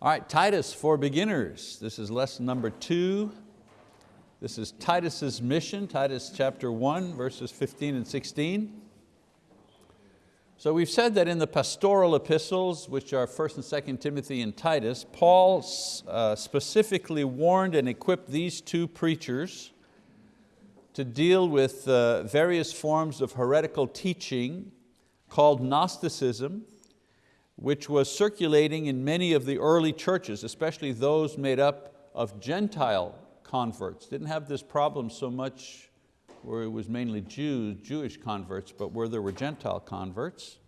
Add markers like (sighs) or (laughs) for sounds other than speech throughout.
All right, Titus for beginners. This is lesson number two. This is Titus's mission, Titus chapter one, verses 15 and 16. So we've said that in the pastoral epistles, which are 1st and 2nd Timothy and Titus, Paul uh, specifically warned and equipped these two preachers to deal with uh, various forms of heretical teaching called Gnosticism, which was circulating in many of the early churches, especially those made up of Gentile converts. Didn't have this problem so much where it was mainly Jews, Jewish converts, but where there were Gentile converts.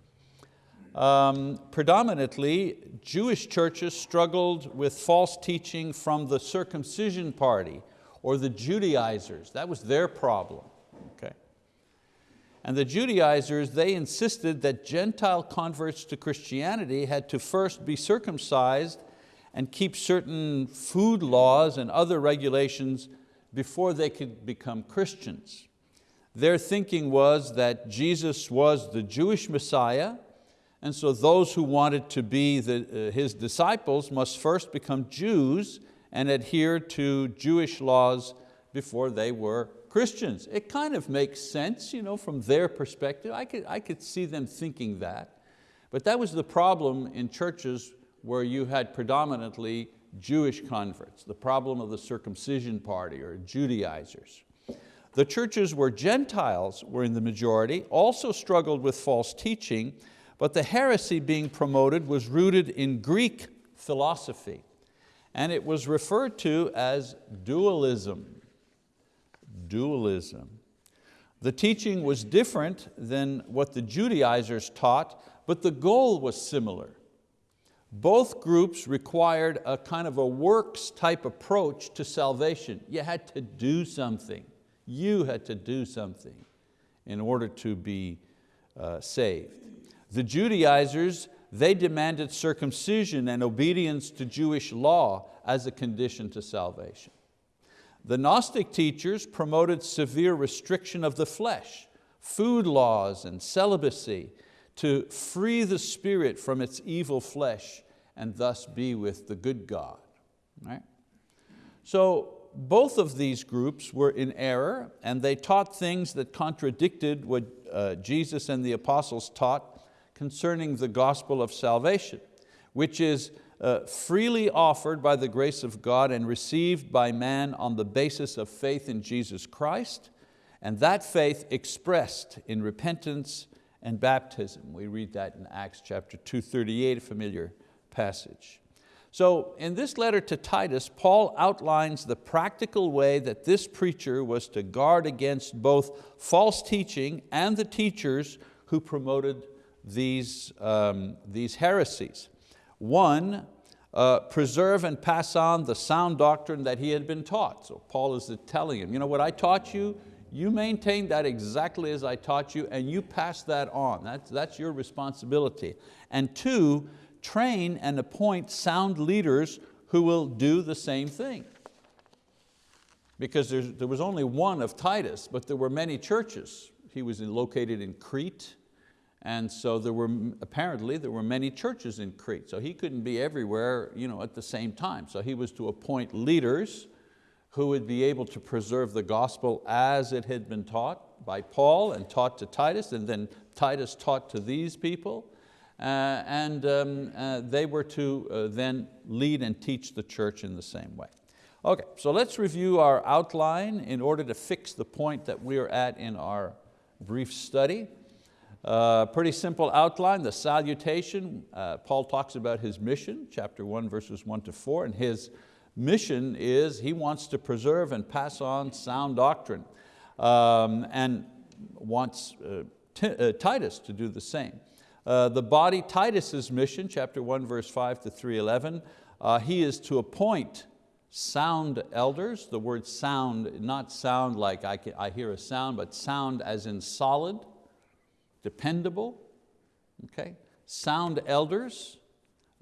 Um, predominantly, Jewish churches struggled with false teaching from the circumcision party or the Judaizers. That was their problem. And the Judaizers, they insisted that Gentile converts to Christianity had to first be circumcised and keep certain food laws and other regulations before they could become Christians. Their thinking was that Jesus was the Jewish Messiah, and so those who wanted to be the, uh, His disciples must first become Jews and adhere to Jewish laws before they were Christians. It kind of makes sense you know, from their perspective. I could, I could see them thinking that. But that was the problem in churches where you had predominantly Jewish converts, the problem of the circumcision party or Judaizers. The churches where Gentiles were in the majority also struggled with false teaching, but the heresy being promoted was rooted in Greek philosophy, and it was referred to as dualism dualism. The teaching was different than what the Judaizers taught, but the goal was similar. Both groups required a kind of a works type approach to salvation. You had to do something. You had to do something in order to be uh, saved. The Judaizers, they demanded circumcision and obedience to Jewish law as a condition to salvation. The Gnostic teachers promoted severe restriction of the flesh, food laws and celibacy to free the spirit from its evil flesh and thus be with the good God. Right? So both of these groups were in error and they taught things that contradicted what uh, Jesus and the apostles taught concerning the gospel of salvation, which is uh, freely offered by the grace of God and received by man on the basis of faith in Jesus Christ, and that faith expressed in repentance and baptism. We read that in Acts chapter 238, a familiar passage. So in this letter to Titus, Paul outlines the practical way that this preacher was to guard against both false teaching and the teachers who promoted these, um, these heresies. One, uh, preserve and pass on the sound doctrine that he had been taught. So Paul is telling him, you know what I taught you, you maintain that exactly as I taught you and you pass that on. That's, that's your responsibility. And two, train and appoint sound leaders who will do the same thing. Because there was only one of Titus, but there were many churches. He was located in Crete, and so there were, apparently there were many churches in Crete, so he couldn't be everywhere you know, at the same time. So he was to appoint leaders who would be able to preserve the gospel as it had been taught by Paul and taught to Titus, and then Titus taught to these people. Uh, and um, uh, they were to uh, then lead and teach the church in the same way. Okay, so let's review our outline in order to fix the point that we are at in our brief study. Uh, pretty simple outline, the salutation. Uh, Paul talks about his mission, chapter one, verses one to four, and his mission is he wants to preserve and pass on sound doctrine um, and wants uh, uh Titus to do the same. Uh, the body, Titus's mission, chapter one, verse five to 311, uh, he is to appoint sound elders. The word sound, not sound like I, can, I hear a sound, but sound as in solid, dependable, okay? sound elders,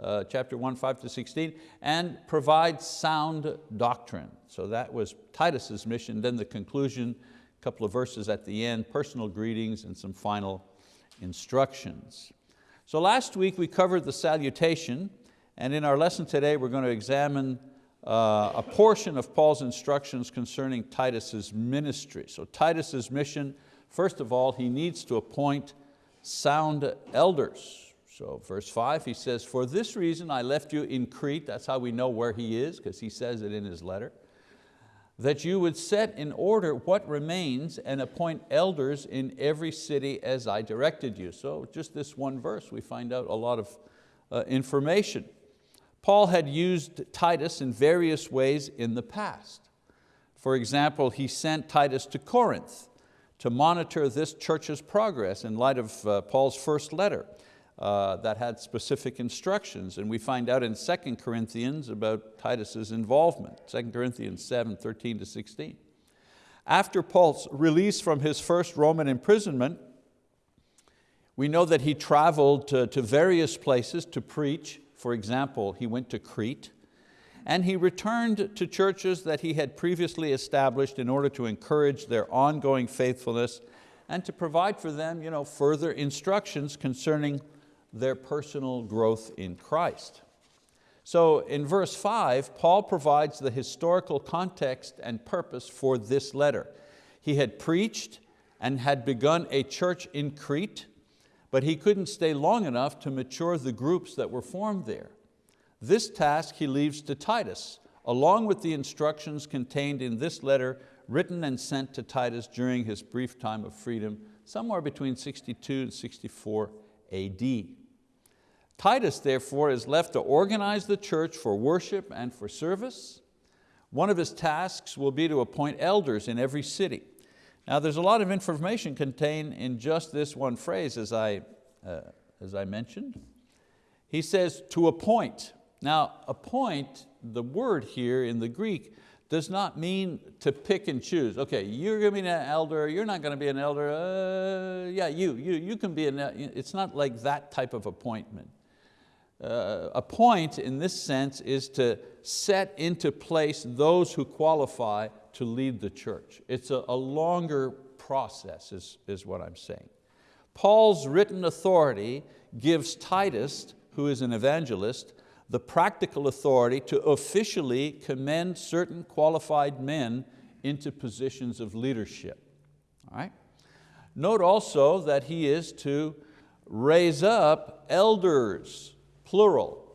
uh, chapter 1, 5 to 16, and provide sound doctrine. So that was Titus's mission. Then the conclusion, a couple of verses at the end, personal greetings and some final instructions. So last week we covered the salutation And in our lesson today, we're going to examine uh, a portion of Paul's instructions concerning Titus's ministry. So Titus's mission, first of all, he needs to appoint sound elders. So verse five, he says, for this reason I left you in Crete, that's how we know where he is, because he says it in his letter, that you would set in order what remains and appoint elders in every city as I directed you. So just this one verse, we find out a lot of uh, information. Paul had used Titus in various ways in the past. For example, he sent Titus to Corinth to monitor this church's progress in light of uh, Paul's first letter uh, that had specific instructions. And we find out in 2 Corinthians about Titus's involvement, 2 Corinthians 7, 13 to 16. After Paul's release from his first Roman imprisonment, we know that he traveled to, to various places to preach for example, he went to Crete and he returned to churches that he had previously established in order to encourage their ongoing faithfulness and to provide for them you know, further instructions concerning their personal growth in Christ. So in verse five, Paul provides the historical context and purpose for this letter. He had preached and had begun a church in Crete but he couldn't stay long enough to mature the groups that were formed there. This task he leaves to Titus, along with the instructions contained in this letter written and sent to Titus during his brief time of freedom, somewhere between 62 and 64 AD. Titus therefore is left to organize the church for worship and for service. One of his tasks will be to appoint elders in every city. Now there's a lot of information contained in just this one phrase as I, uh, as I mentioned. He says to appoint. Now appoint, the word here in the Greek, does not mean to pick and choose. Okay, you're going to be an elder, you're not going to be an elder, uh, yeah, you, you, you can be an, it's not like that type of appointment. Uh, appoint in this sense is to set into place those who qualify to lead the church. It's a, a longer process is, is what I'm saying. Paul's written authority gives Titus, who is an evangelist, the practical authority to officially commend certain qualified men into positions of leadership. All right? Note also that he is to raise up elders, plural,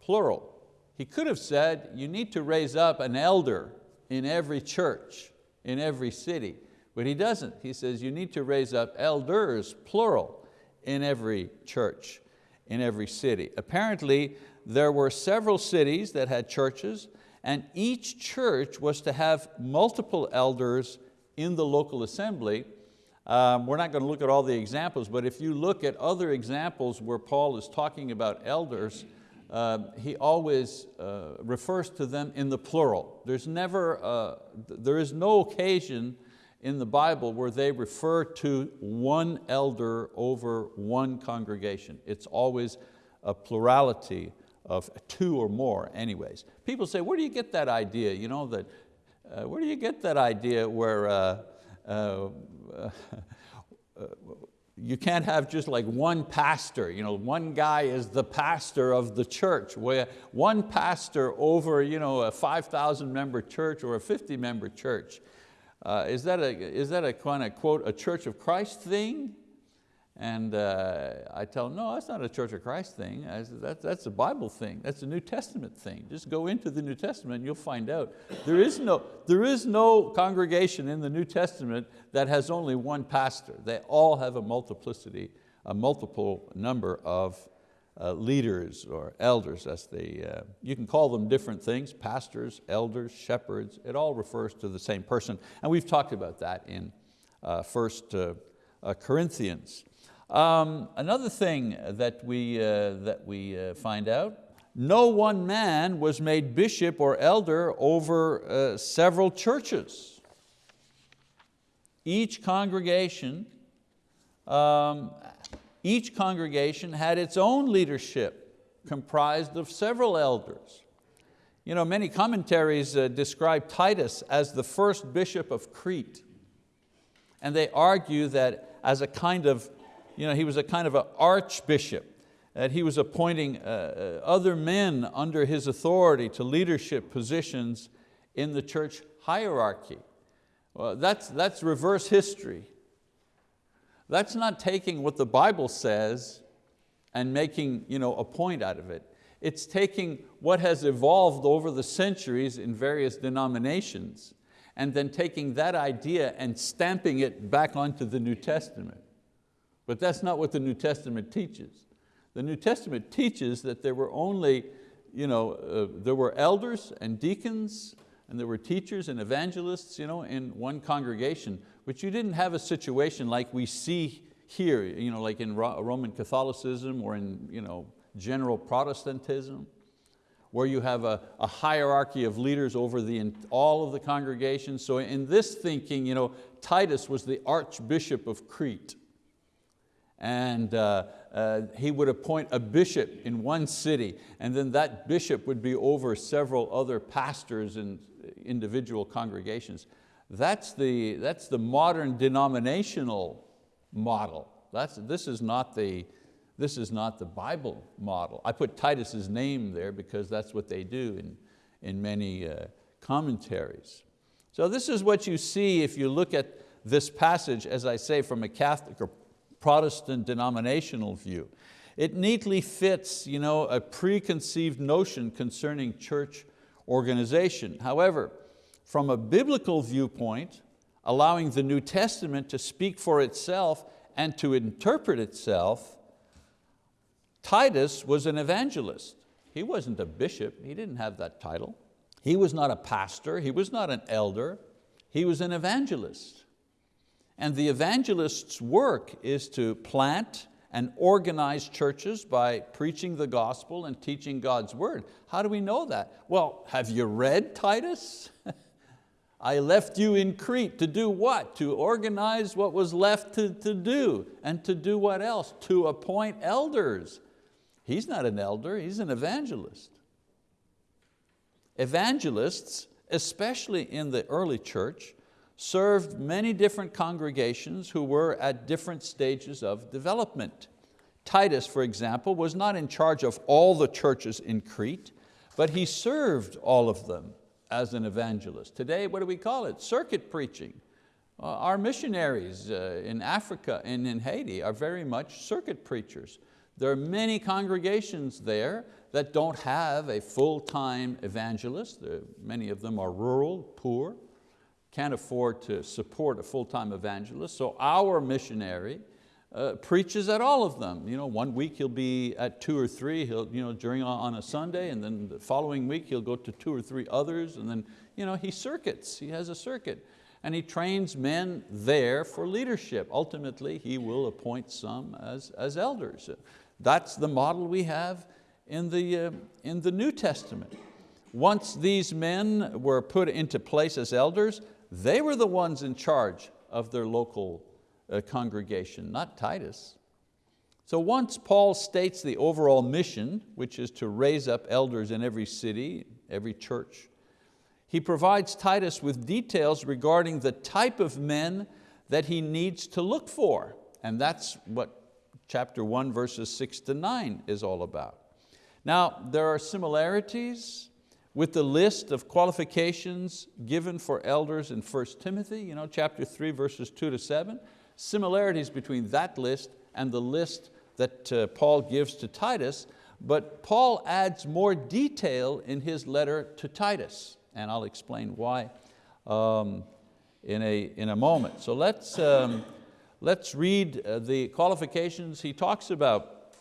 plural. He could have said, you need to raise up an elder in every church, in every city. But he doesn't. He says you need to raise up elders, plural, in every church, in every city. Apparently, there were several cities that had churches and each church was to have multiple elders in the local assembly. Um, we're not going to look at all the examples, but if you look at other examples where Paul is talking about elders, uh, he always uh, refers to them in the plural. There's never, uh, there is no occasion in the Bible where they refer to one elder over one congregation. It's always a plurality of two or more anyways. People say, where do you get that idea? You know, that, uh, where do you get that idea where uh, uh, you can't have just like one pastor, you know, one guy is the pastor of the church, where one pastor over you know, a 5,000 member church or a 50 member church. Uh, is, that a, is that a kind of quote, a church of Christ thing? And uh, I tell them, no, that's not a Church of Christ thing. I Said, that, that's a Bible thing. That's a New Testament thing. Just go into the New Testament and you'll find out. There is, no, there is no congregation in the New Testament that has only one pastor. They all have a multiplicity, a multiple number of uh, leaders or elders as they, uh, you can call them different things, pastors, elders, shepherds, it all refers to the same person. And we've talked about that in uh, First uh, uh, Corinthians. Um, another thing that we, that we find out, no one man was made bishop or elder over several churches. Each congregation, um, each congregation had its own leadership comprised of several elders. You know, many commentaries uh, describe Titus as the first bishop of Crete. And they argue that as a kind of you know, he was a kind of an archbishop. that he was appointing uh, uh, other men under his authority to leadership positions in the church hierarchy. Well, that's, that's reverse history. That's not taking what the Bible says and making you know, a point out of it. It's taking what has evolved over the centuries in various denominations and then taking that idea and stamping it back onto the New Testament. But that's not what the New Testament teaches. The New Testament teaches that there were only, you know, uh, there were elders and deacons and there were teachers and evangelists you know, in one congregation, but you didn't have a situation like we see here, you know, like in Roman Catholicism or in you know, general Protestantism, where you have a, a hierarchy of leaders over the, all of the congregations. So in this thinking, you know, Titus was the Archbishop of Crete and uh, uh, he would appoint a bishop in one city and then that bishop would be over several other pastors and individual congregations. That's the, that's the modern denominational model. That's, this, is not the, this is not the Bible model. I put Titus's name there because that's what they do in, in many uh, commentaries. So this is what you see if you look at this passage, as I say, from a Catholic or Protestant denominational view. It neatly fits you know, a preconceived notion concerning church organization. However, from a biblical viewpoint, allowing the New Testament to speak for itself and to interpret itself, Titus was an evangelist. He wasn't a bishop, he didn't have that title. He was not a pastor, he was not an elder, he was an evangelist. And the evangelist's work is to plant and organize churches by preaching the gospel and teaching God's word. How do we know that? Well, have you read Titus? (laughs) I left you in Crete to do what? To organize what was left to, to do. And to do what else? To appoint elders. He's not an elder, he's an evangelist. Evangelists, especially in the early church, served many different congregations who were at different stages of development. Titus, for example, was not in charge of all the churches in Crete, but he served all of them as an evangelist. Today, what do we call it? Circuit preaching. Uh, our missionaries uh, in Africa and in Haiti are very much circuit preachers. There are many congregations there that don't have a full-time evangelist. many of them are rural, poor can't afford to support a full-time evangelist, so our missionary uh, preaches at all of them. You know, one week he'll be at two or three, he'll, you know, during on a Sunday, and then the following week he'll go to two or three others, and then you know, he circuits, he has a circuit. And he trains men there for leadership. Ultimately, he will appoint some as, as elders. That's the model we have in the, uh, in the New Testament. Once these men were put into place as elders, they were the ones in charge of their local uh, congregation, not Titus. So once Paul states the overall mission, which is to raise up elders in every city, every church, he provides Titus with details regarding the type of men that he needs to look for. And that's what chapter one, verses six to nine is all about. Now, there are similarities with the list of qualifications given for elders in 1 Timothy, you know, chapter 3, verses 2 to 7, similarities between that list and the list that uh, Paul gives to Titus, but Paul adds more detail in his letter to Titus, and I'll explain why um, in, a, in a moment. So let's, um, let's read uh, the qualifications he talks about.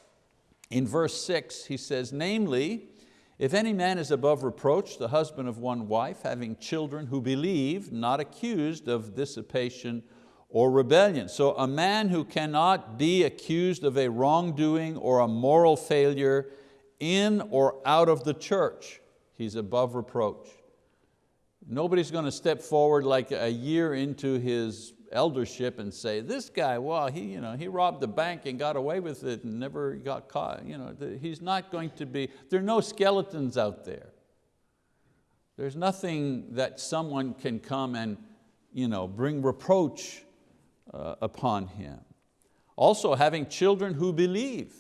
In verse six, he says, namely, if any man is above reproach, the husband of one wife, having children who believe, not accused of dissipation or rebellion. So a man who cannot be accused of a wrongdoing or a moral failure in or out of the church, he's above reproach. Nobody's going to step forward like a year into his eldership and say, this guy, well, he, you know, he robbed the bank and got away with it and never got caught. You know, he's not going to be, there are no skeletons out there. There's nothing that someone can come and you know, bring reproach uh, upon him. Also having children who believe.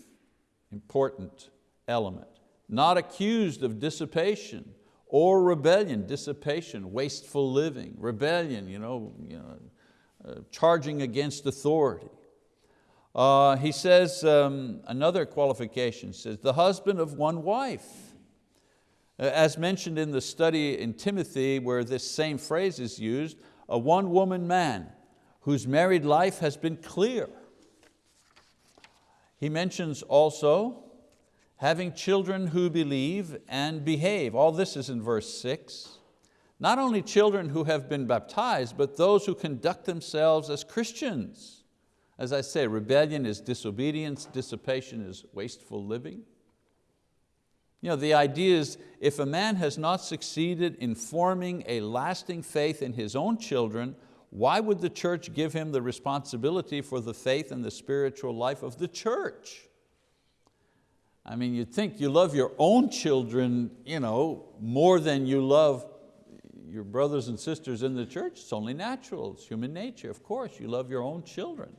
important element. Not accused of dissipation or rebellion, dissipation, wasteful living, rebellion, you know, you know, charging against authority. Uh, he says, um, another qualification says, the husband of one wife. Uh, as mentioned in the study in Timothy where this same phrase is used, a one woman man whose married life has been clear. He mentions also having children who believe and behave. All this is in verse six. Not only children who have been baptized, but those who conduct themselves as Christians. As I say, rebellion is disobedience, dissipation is wasteful living. You know, the idea is if a man has not succeeded in forming a lasting faith in his own children, why would the church give him the responsibility for the faith and the spiritual life of the church? I mean, you'd think you love your own children you know, more than you love your brothers and sisters in the church. It's only natural, it's human nature. Of course, you love your own children.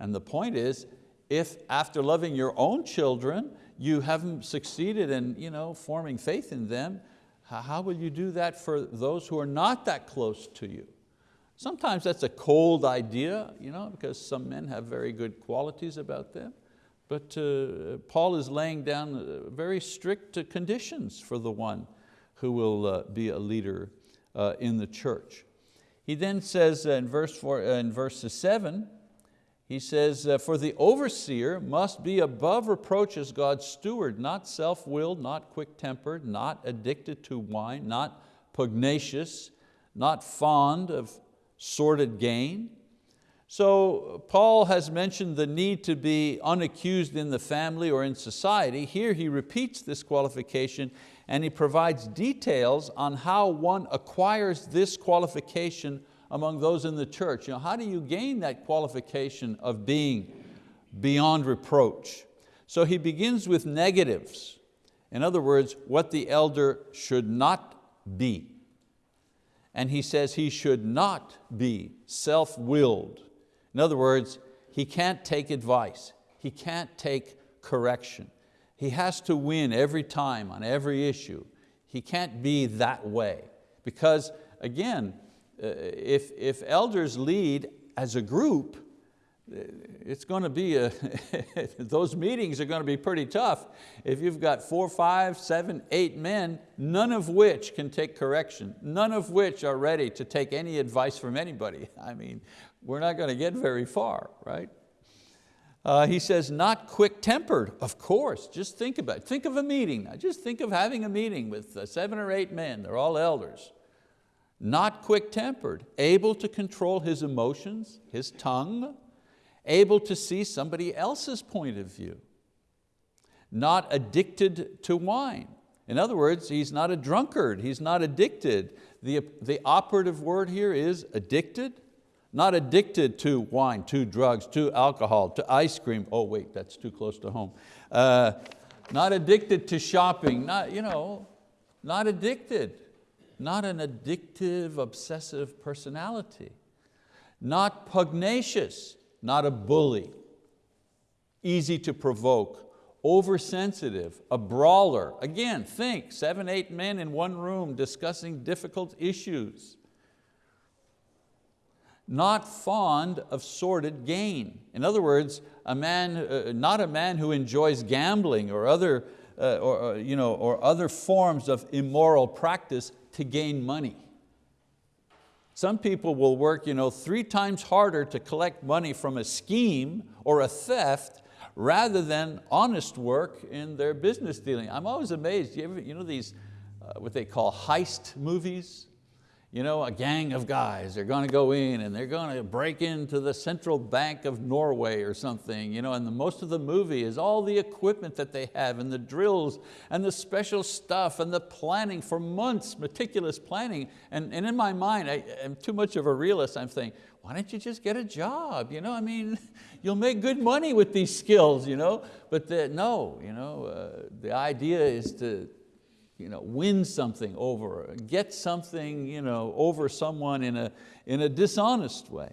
And the point is, if after loving your own children, you haven't succeeded in you know, forming faith in them, how will you do that for those who are not that close to you? Sometimes that's a cold idea, you know, because some men have very good qualities about them. But uh, Paul is laying down uh, very strict conditions for the one who will uh, be a leader uh, in the church. He then says in verse, four, in verse seven, he says, uh, for the overseer must be above reproach as God's steward, not self-willed, not quick-tempered, not addicted to wine, not pugnacious, not fond of sordid gain. So Paul has mentioned the need to be unaccused in the family or in society. Here he repeats this qualification and he provides details on how one acquires this qualification among those in the church. You know, how do you gain that qualification of being beyond reproach? So he begins with negatives. In other words, what the elder should not be. And he says he should not be self-willed. In other words, he can't take advice. He can't take correction. He has to win every time on every issue. He can't be that way because again, uh, if, if elders lead as a group, uh, it's going to be, a (laughs) those meetings are going to be pretty tough. If you've got four, five, seven, eight men, none of which can take correction, none of which are ready to take any advice from anybody. (laughs) I mean, we're not going to get very far, right? Uh, he says, not quick-tempered, of course, just think about it. Think of a meeting, just think of having a meeting with uh, seven or eight men, they're all elders. Not quick-tempered, able to control his emotions, his tongue, able to see somebody else's point of view, not addicted to wine. In other words, he's not a drunkard, he's not addicted. The, the operative word here is addicted, not addicted to wine, to drugs, to alcohol, to ice cream. Oh wait, that's too close to home. Uh, not addicted to shopping, not, you know, not addicted not an addictive, obsessive personality, not pugnacious, not a bully, easy to provoke, oversensitive, a brawler. Again, think, seven, eight men in one room discussing difficult issues. Not fond of sordid gain. In other words, a man, uh, not a man who enjoys gambling or other, uh, or, uh, you know, or other forms of immoral practice, to gain money. Some people will work you know, three times harder to collect money from a scheme or a theft rather than honest work in their business dealing. I'm always amazed, you, ever, you know these, uh, what they call heist movies? You know, a gang of guys, they're going to go in and they're going to break into the central bank of Norway or something, you know, and the, most of the movie is all the equipment that they have and the drills and the special stuff and the planning for months, meticulous planning. And, and in my mind, I, am too much of a realist, I'm saying, why don't you just get a job? You know, I mean, (laughs) you'll make good money with these skills, you know? But the, no, you know, uh, the idea is to, you know, win something over, get something you know, over someone in a, in a dishonest way.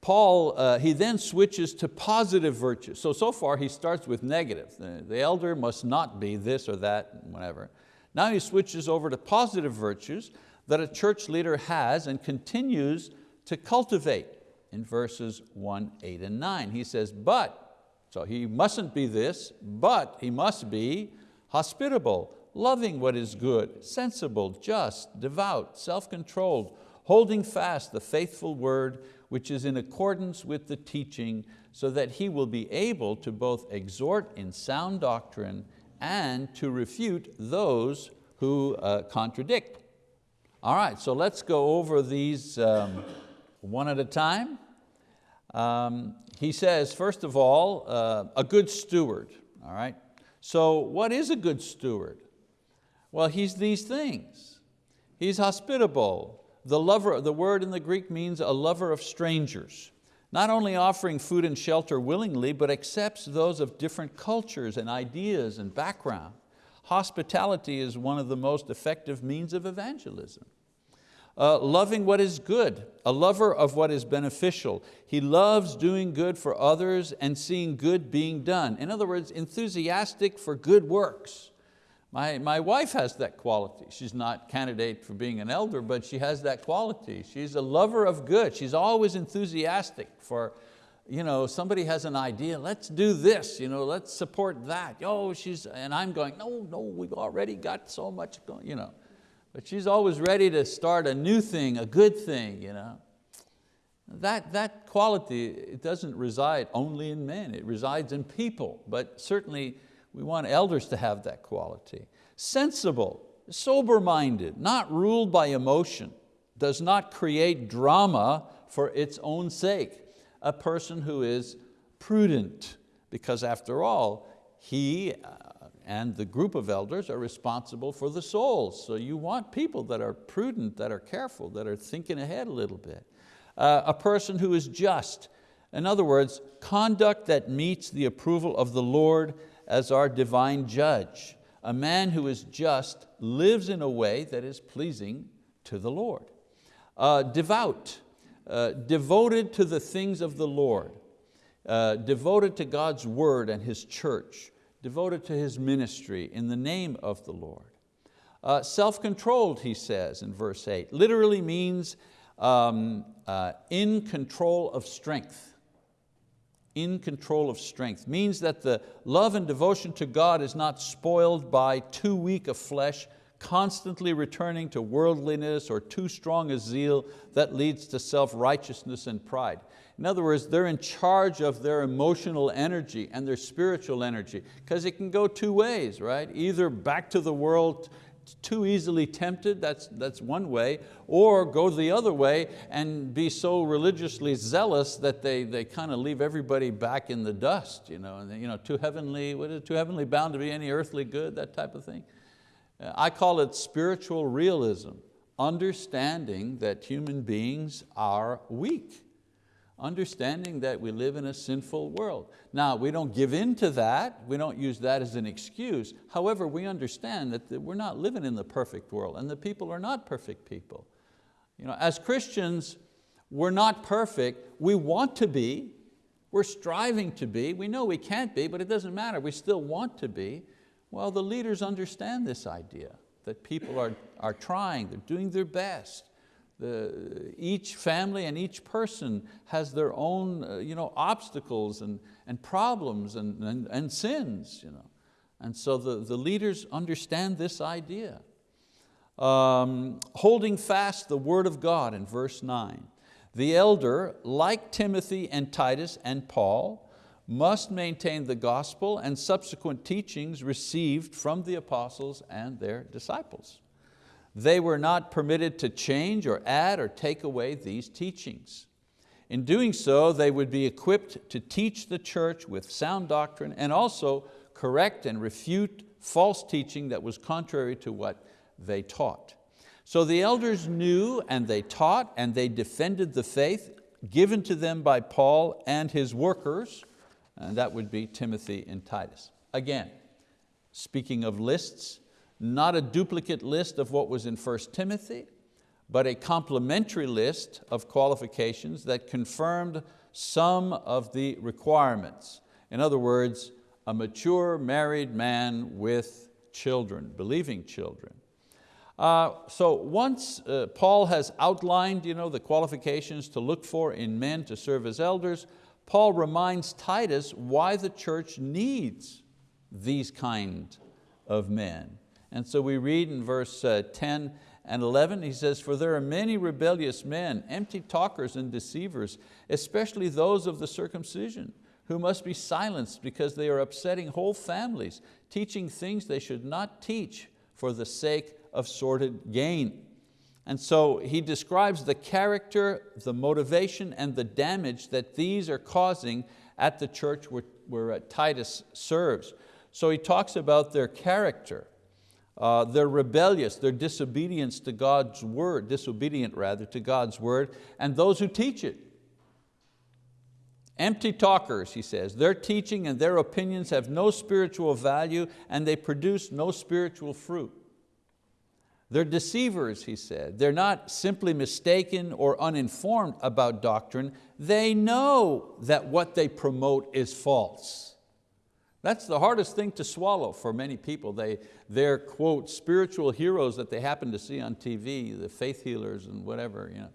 Paul, uh, he then switches to positive virtues. So, so far he starts with negative. The, the elder must not be this or that, whatever. Now he switches over to positive virtues that a church leader has and continues to cultivate in verses one, eight, and nine. He says, but, so he mustn't be this, but he must be hospitable, loving what is good, sensible, just, devout, self-controlled, holding fast the faithful word which is in accordance with the teaching so that he will be able to both exhort in sound doctrine and to refute those who uh, contradict. All right, so let's go over these um, one at a time. Um, he says, first of all, uh, a good steward. All right, so what is a good steward? Well, he's these things. He's hospitable. The, lover, the word in the Greek means a lover of strangers. Not only offering food and shelter willingly, but accepts those of different cultures and ideas and background. Hospitality is one of the most effective means of evangelism. Uh, loving what is good, a lover of what is beneficial. He loves doing good for others and seeing good being done. In other words, enthusiastic for good works. My, my wife has that quality. She's not candidate for being an elder, but she has that quality. She's a lover of good. She's always enthusiastic for, you know, somebody has an idea, let's do this, you know, let's support that. Oh, she's, and I'm going, no, no, we've already got so much going, you know. But she's always ready to start a new thing, a good thing. You know. That, that quality it doesn't reside only in men, it resides in people, but certainly we want elders to have that quality. Sensible, sober-minded, not ruled by emotion, does not create drama for its own sake. A person who is prudent, because after all, he uh, and the group of elders are responsible for the souls. So you want people that are prudent, that are careful, that are thinking ahead a little bit. Uh, a person who is just. In other words, conduct that meets the approval of the Lord as our divine judge. A man who is just lives in a way that is pleasing to the Lord. Uh, devout, uh, devoted to the things of the Lord, uh, devoted to God's word and His church, devoted to His ministry in the name of the Lord. Uh, Self-controlled, he says in verse eight, literally means um, uh, in control of strength in control of strength. Means that the love and devotion to God is not spoiled by too weak a flesh, constantly returning to worldliness or too strong a zeal that leads to self-righteousness and pride. In other words, they're in charge of their emotional energy and their spiritual energy because it can go two ways, right? Either back to the world too easily tempted, that's, that's one way, or go the other way and be so religiously zealous that they, they kind of leave everybody back in the dust, you know, and, you know too heavenly, what is it, too heavenly bound to be any earthly good, that type of thing. Uh, I call it spiritual realism, understanding that human beings are weak understanding that we live in a sinful world. Now, we don't give in to that, we don't use that as an excuse. However, we understand that we're not living in the perfect world and the people are not perfect people. You know, as Christians, we're not perfect, we want to be, we're striving to be, we know we can't be, but it doesn't matter, we still want to be. Well, the leaders understand this idea, that people are, are trying, they're doing their best. The, each family and each person has their own uh, you know, obstacles and, and problems and, and, and sins. You know. And so the, the leaders understand this idea. Um, holding fast the word of God in verse nine. The elder, like Timothy and Titus and Paul, must maintain the gospel and subsequent teachings received from the apostles and their disciples. They were not permitted to change or add or take away these teachings. In doing so, they would be equipped to teach the church with sound doctrine and also correct and refute false teaching that was contrary to what they taught. So the elders knew and they taught and they defended the faith given to them by Paul and his workers, and that would be Timothy and Titus. Again, speaking of lists, not a duplicate list of what was in 1 Timothy, but a complementary list of qualifications that confirmed some of the requirements. In other words, a mature married man with children, believing children. Uh, so once uh, Paul has outlined you know, the qualifications to look for in men to serve as elders, Paul reminds Titus why the church needs these kind of men. And so we read in verse uh, 10 and 11, he says, For there are many rebellious men, empty talkers and deceivers, especially those of the circumcision, who must be silenced because they are upsetting whole families, teaching things they should not teach for the sake of sordid gain. And so he describes the character, the motivation, and the damage that these are causing at the church where, where uh, Titus serves. So he talks about their character, uh, they're rebellious, their disobedience to God's word, disobedient rather to God's word, and those who teach it. Empty talkers, he says, their teaching and their opinions have no spiritual value and they produce no spiritual fruit. They're deceivers, he said. They're not simply mistaken or uninformed about doctrine. They know that what they promote is false. That's the hardest thing to swallow for many people. They, they're, quote, spiritual heroes that they happen to see on TV, the faith healers and whatever. You know.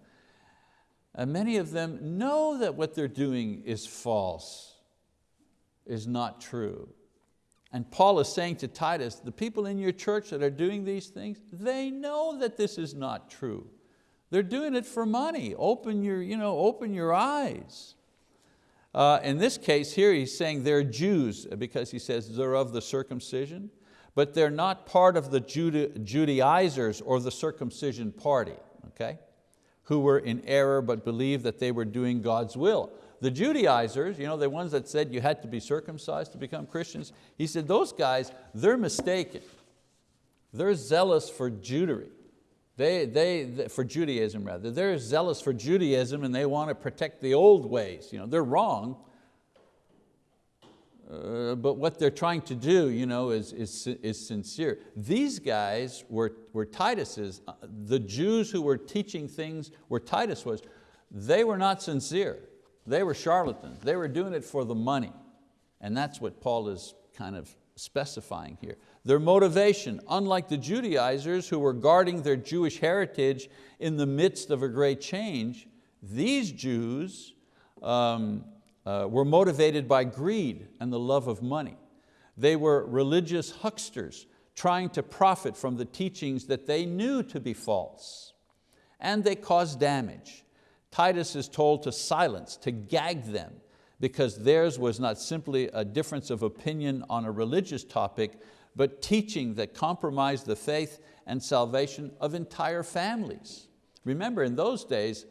And many of them know that what they're doing is false, is not true. And Paul is saying to Titus, the people in your church that are doing these things, they know that this is not true. They're doing it for money. Open your, you know, open your eyes. Uh, in this case here, he's saying they're Jews because he says they're of the circumcision, but they're not part of the Judaizers or the circumcision party, okay? who were in error but believed that they were doing God's will. The Judaizers, you know, the ones that said you had to be circumcised to become Christians, he said those guys, they're mistaken. They're zealous for Jewry. They, they, for Judaism rather. They're zealous for Judaism and they want to protect the old ways. You know, they're wrong, uh, but what they're trying to do you know, is, is, is sincere. These guys were, were Titus's, uh, the Jews who were teaching things where Titus was, they were not sincere. They were charlatans. They were doing it for the money. And that's what Paul is kind of specifying here. Their motivation, unlike the Judaizers who were guarding their Jewish heritage in the midst of a great change, these Jews um, uh, were motivated by greed and the love of money. They were religious hucksters trying to profit from the teachings that they knew to be false. And they caused damage. Titus is told to silence, to gag them, because theirs was not simply a difference of opinion on a religious topic, but teaching that compromised the faith and salvation of entire families. Remember, in those days,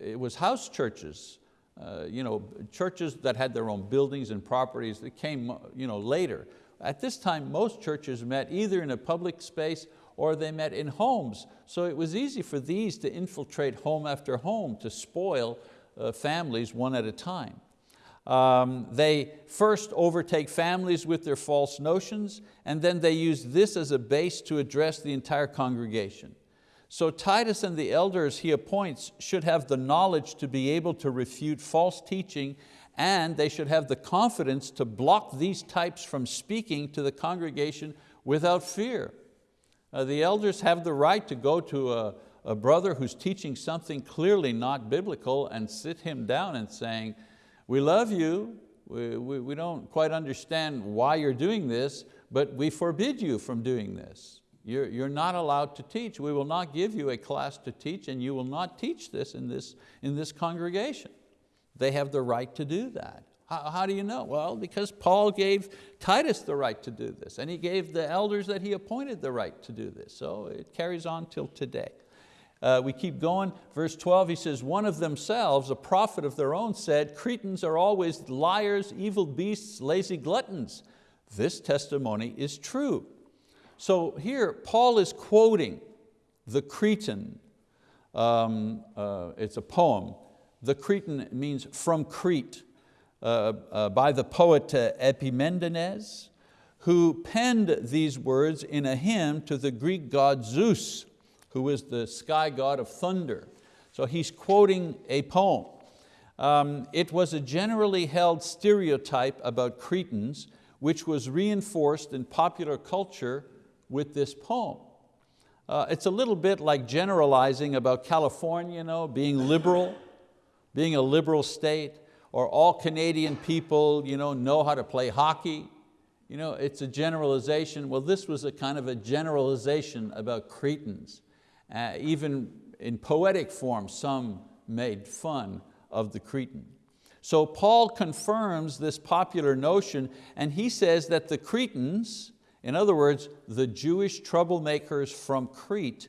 it was house churches uh, you know, churches that had their own buildings and properties that came you know, later. At this time, most churches met either in a public space or they met in homes. So it was easy for these to infiltrate home after home to spoil uh, families one at a time. Um, they first overtake families with their false notions and then they use this as a base to address the entire congregation. So Titus and the elders he appoints should have the knowledge to be able to refute false teaching and they should have the confidence to block these types from speaking to the congregation without fear. Uh, the elders have the right to go to a, a brother who's teaching something clearly not biblical and sit him down and saying, we love you, we, we, we don't quite understand why you're doing this, but we forbid you from doing this. You're, you're not allowed to teach. We will not give you a class to teach and you will not teach this in this, in this congregation. They have the right to do that. How, how do you know? Well, because Paul gave Titus the right to do this and he gave the elders that he appointed the right to do this. So it carries on till today. Uh, we keep going, verse 12, he says, one of themselves, a prophet of their own said, Cretans are always liars, evil beasts, lazy gluttons. This testimony is true. So here, Paul is quoting the Cretan. Um, uh, it's a poem. The Cretan means from Crete, uh, uh, by the poet uh, Epimenides, who penned these words in a hymn to the Greek god Zeus, who is the sky god of thunder. So he's quoting a poem. Um, it was a generally held stereotype about Cretans which was reinforced in popular culture with this poem. Uh, it's a little bit like generalizing about California, you know, being liberal, (laughs) being a liberal state, or all Canadian people you know, know how to play hockey. You know, it's a generalization. Well, this was a kind of a generalization about Cretans. Uh, even in poetic form, some made fun of the Cretan. So Paul confirms this popular notion and he says that the Cretans, in other words, the Jewish troublemakers from Crete,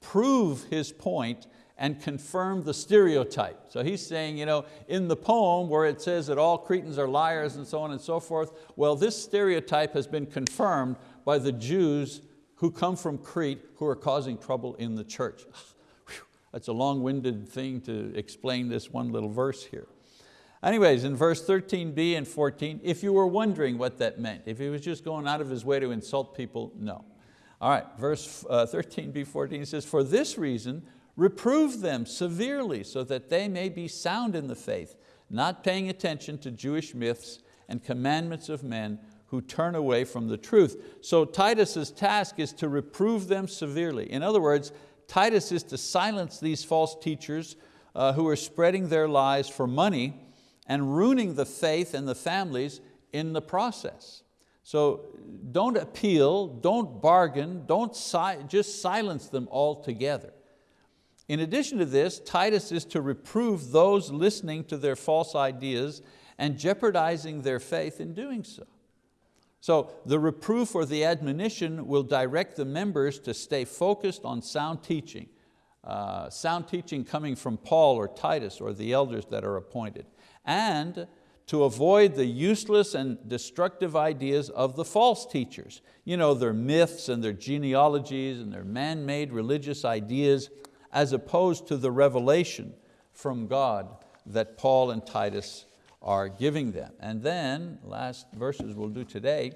prove his point and confirm the stereotype. So he's saying, you know, in the poem where it says that all Cretans are liars and so on and so forth, well, this stereotype has been confirmed by the Jews who come from Crete who are causing trouble in the church. (sighs) That's a long-winded thing to explain this one little verse here. Anyways, in verse 13b and 14, if you were wondering what that meant, if he was just going out of his way to insult people, no. All right, verse 13b, uh, 14 says, for this reason, reprove them severely so that they may be sound in the faith, not paying attention to Jewish myths and commandments of men who turn away from the truth. So Titus's task is to reprove them severely. In other words, Titus is to silence these false teachers uh, who are spreading their lies for money and ruining the faith and the families in the process. So don't appeal, don't bargain, don't si just silence them altogether. In addition to this, Titus is to reprove those listening to their false ideas and jeopardizing their faith in doing so. So the reproof or the admonition will direct the members to stay focused on sound teaching, uh, sound teaching coming from Paul or Titus or the elders that are appointed, and to avoid the useless and destructive ideas of the false teachers. You know, their myths and their genealogies and their man-made religious ideas as opposed to the revelation from God that Paul and Titus are giving them. And then, last verses we'll do today,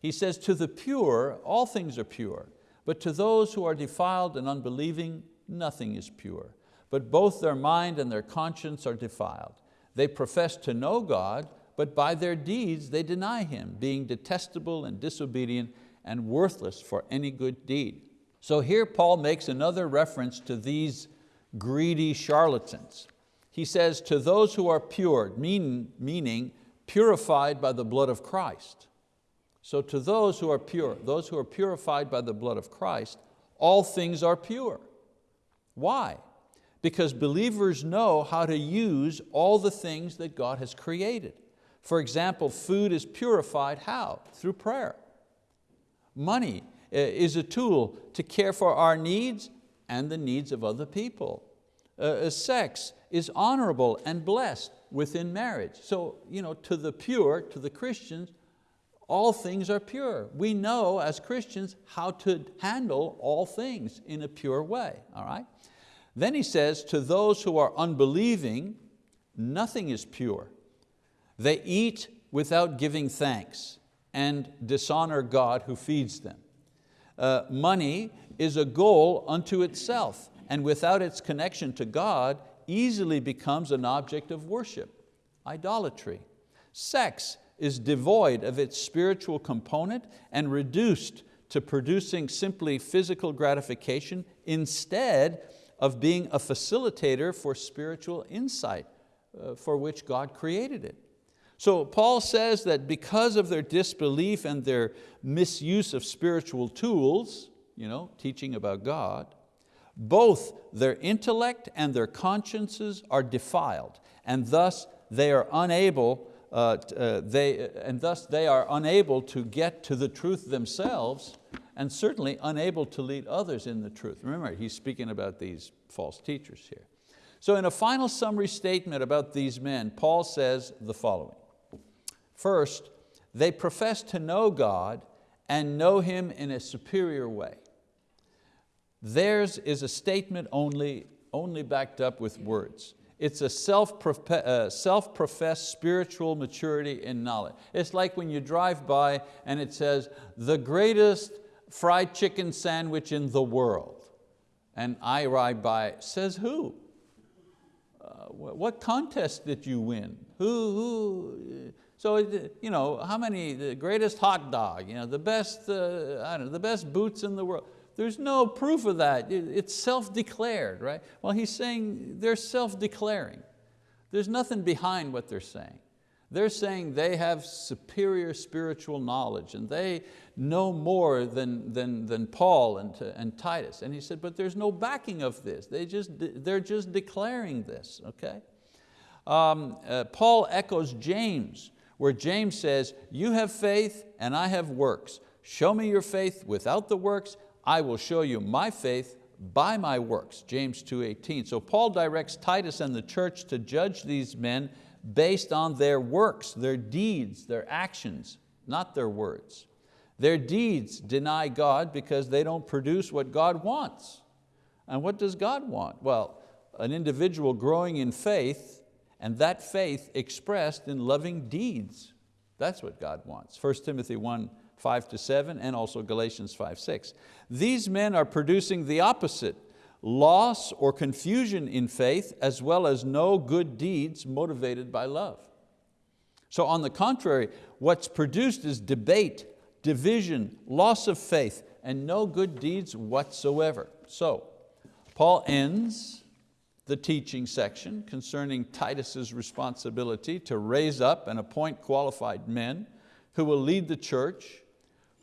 he says, to the pure, all things are pure, but to those who are defiled and unbelieving, nothing is pure. But both their mind and their conscience are defiled. They profess to know God, but by their deeds they deny Him, being detestable and disobedient and worthless for any good deed. So here Paul makes another reference to these greedy charlatans. He says, to those who are pure, mean, meaning purified by the blood of Christ. So to those who are pure, those who are purified by the blood of Christ, all things are pure. Why? Because believers know how to use all the things that God has created. For example, food is purified how? Through prayer. Money eh, is a tool to care for our needs and the needs of other people. Uh, sex is honorable and blessed within marriage. So you know, to the pure, to the Christians, all things are pure. We know as Christians how to handle all things in a pure way, all right? Then he says, to those who are unbelieving, nothing is pure. They eat without giving thanks and dishonor God who feeds them. Uh, money is a goal unto itself and without its connection to God, easily becomes an object of worship, idolatry. Sex is devoid of its spiritual component and reduced to producing simply physical gratification instead of being a facilitator for spiritual insight uh, for which God created it. So Paul says that because of their disbelief and their misuse of spiritual tools, you know, teaching about God, both their intellect and their consciences are defiled, and thus they are unable, uh, uh, they, and thus they are unable to get to the truth themselves, and certainly unable to lead others in the truth. Remember, he's speaking about these false teachers here. So in a final summary statement about these men, Paul says the following. First, they profess to know God and know Him in a superior way. Theirs is a statement only, only backed up with words. It's a uh, self-professed spiritual maturity in knowledge. It's like when you drive by and it says, the greatest fried chicken sandwich in the world. And I ride by, says who? what contest did you win? Who, who, so you know, how many, the greatest hot dog, you know, the best, uh, I don't know, the best boots in the world. There's no proof of that. It's self-declared, right? Well, he's saying they're self-declaring. There's nothing behind what they're saying. They're saying they have superior spiritual knowledge and they know more than, than, than Paul and, and Titus. And he said, but there's no backing of this. They just, they're just declaring this, okay? Um, uh, Paul echoes James, where James says, you have faith and I have works. Show me your faith without the works, I will show you my faith by my works, James 2.18. So Paul directs Titus and the church to judge these men based on their works, their deeds, their actions, not their words. Their deeds deny God because they don't produce what God wants. And what does God want? Well, an individual growing in faith and that faith expressed in loving deeds. That's what God wants. 1 Timothy 1, 5 to 7 and also Galatians 5, 6. These men are producing the opposite, loss or confusion in faith as well as no good deeds motivated by love. So on the contrary, what's produced is debate, division, loss of faith, and no good deeds whatsoever. So Paul ends the teaching section concerning Titus's responsibility to raise up and appoint qualified men who will lead the church,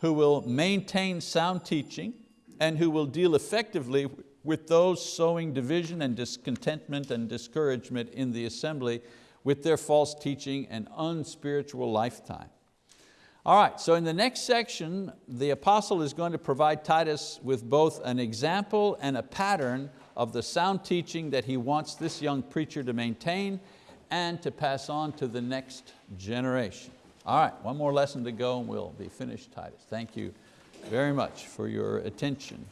who will maintain sound teaching, and who will deal effectively with those sowing division and discontentment and discouragement in the assembly with their false teaching and unspiritual lifetime. All right, so in the next section, the apostle is going to provide Titus with both an example and a pattern of the sound teaching that he wants this young preacher to maintain and to pass on to the next generation. All right, one more lesson to go and we'll be finished, Titus. Thank you very much for your attention.